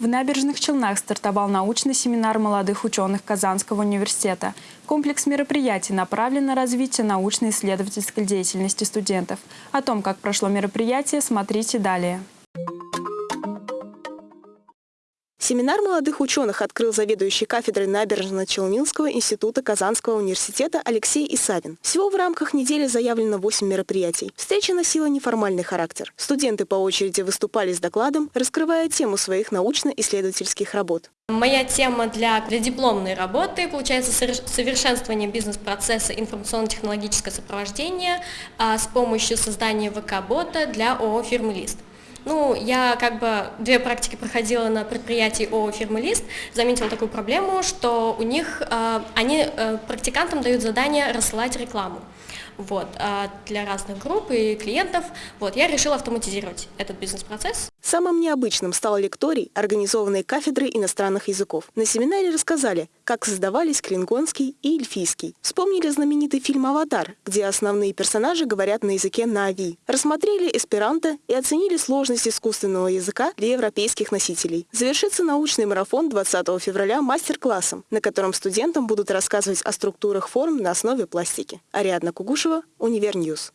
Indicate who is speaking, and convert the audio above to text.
Speaker 1: В Набережных Челнах стартовал научный семинар молодых ученых Казанского университета. Комплекс мероприятий направлен на развитие научно-исследовательской деятельности студентов. О том, как прошло мероприятие, смотрите далее.
Speaker 2: Семинар молодых ученых открыл заведующий кафедрой Набережно-Челнинского института Казанского университета Алексей Исавин. Всего в рамках недели заявлено 8 мероприятий. Встреча носила неформальный характер. Студенты по очереди выступали с докладом, раскрывая тему своих научно-исследовательских работ.
Speaker 3: Моя тема для, для дипломной работы получается совершенствование бизнес-процесса информационно-технологическое сопровождение а, с помощью создания ВК-бота для ООО «Фирмы Лист». Ну, я как бы две практики проходила на предприятии ООО «Фирмы Лист», заметила такую проблему, что у них, э, они э, практикантам дают задание рассылать рекламу вот, э, для разных групп и клиентов. Вот, я решила автоматизировать этот бизнес-процесс.
Speaker 2: Самым необычным стал лекторий, организованный кафедрой иностранных языков. На семинаре рассказали, как создавались клингонский и эльфийский. Вспомнили знаменитый фильм «Аватар», где основные персонажи говорят на языке нави. Рассмотрели эсперанто и оценили сложность искусственного языка для европейских носителей. Завершится научный марафон 20 февраля мастер-классом, на котором студентам будут рассказывать о структурах форм на основе пластики. Ариадна Кугушева, Univer News.